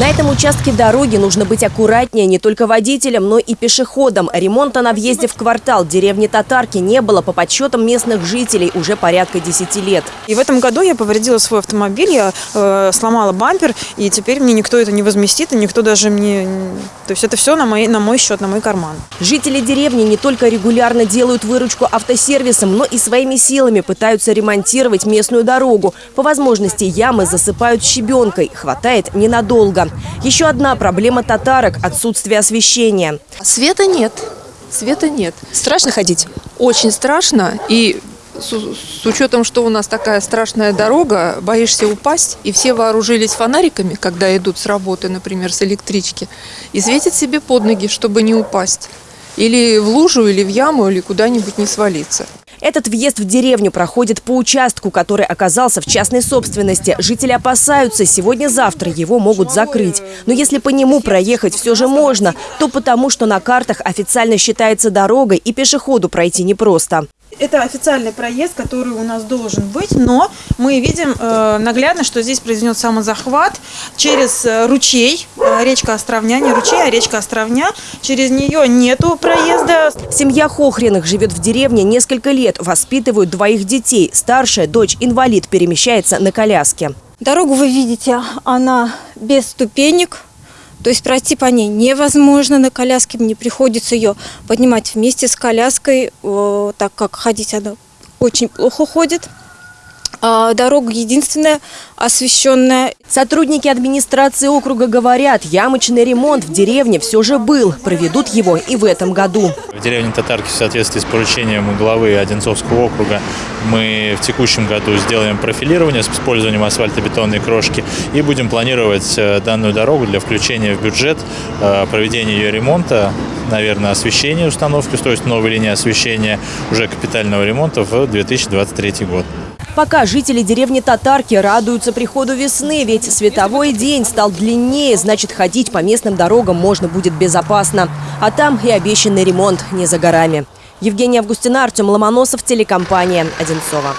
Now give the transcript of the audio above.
На этом участке дороги нужно быть аккуратнее не только водителям, но и пешеходам. Ремонта на въезде в квартал деревни Татарки не было по подсчетам местных жителей уже порядка 10 лет. И в этом году я повредила свой автомобиль, я э, сломала бампер, и теперь мне никто это не возместит, и никто даже мне... То есть это все на мой, на мой счет, на мой карман. Жители деревни не только регулярно делают выручку автосервисам, но и своими силами пытаются ремонтировать местную дорогу. По возможности ямы засыпают щебенкой. Хватает ненадолго. Еще одна проблема татарок – отсутствие освещения. Света нет. Света нет. Страшно ходить? Очень страшно. И с, с учетом, что у нас такая страшная дорога, боишься упасть. И все вооружились фонариками, когда идут с работы, например, с электрички. И светят себе под ноги, чтобы не упасть. Или в лужу, или в яму, или куда-нибудь не свалиться. Этот въезд в деревню проходит по участку, который оказался в частной собственности. Жители опасаются, сегодня-завтра его могут закрыть. Но если по нему проехать все же можно, то потому, что на картах официально считается дорогой и пешеходу пройти непросто. Это официальный проезд, который у нас должен быть, но мы видим э, наглядно, что здесь произойдет самозахват через э, ручей, э, речка Островня, не ручей, а речка Островня. Через нее нету проезда. Семья Хохриных живет в деревне несколько лет, воспитывают двоих детей. Старшая дочь инвалид перемещается на коляске. Дорогу вы видите, она без ступенек, то есть пройти по ней невозможно на коляске, мне приходится ее поднимать вместе с коляской, так как ходить она очень плохо ходит. А дорога единственная освещенная. Сотрудники администрации округа говорят, ямочный ремонт в деревне все же был. Проведут его и в этом году. В деревне Татарки в соответствии с поручением главы Одинцовского округа мы в текущем году сделаем профилирование с использованием асфальтобетонной крошки и будем планировать э, данную дорогу для включения в бюджет, э, проведения ее ремонта, наверное, освещения установки, то есть новой линии освещения уже капитального ремонта в 2023 год. Пока жители деревни Татарки радуются приходу весны, ведь световой день стал длиннее, значит ходить по местным дорогам можно будет безопасно. А там и обещанный ремонт не за горами. Евгения Августина, Артем Ломоносов, телекомпания «Одинцова».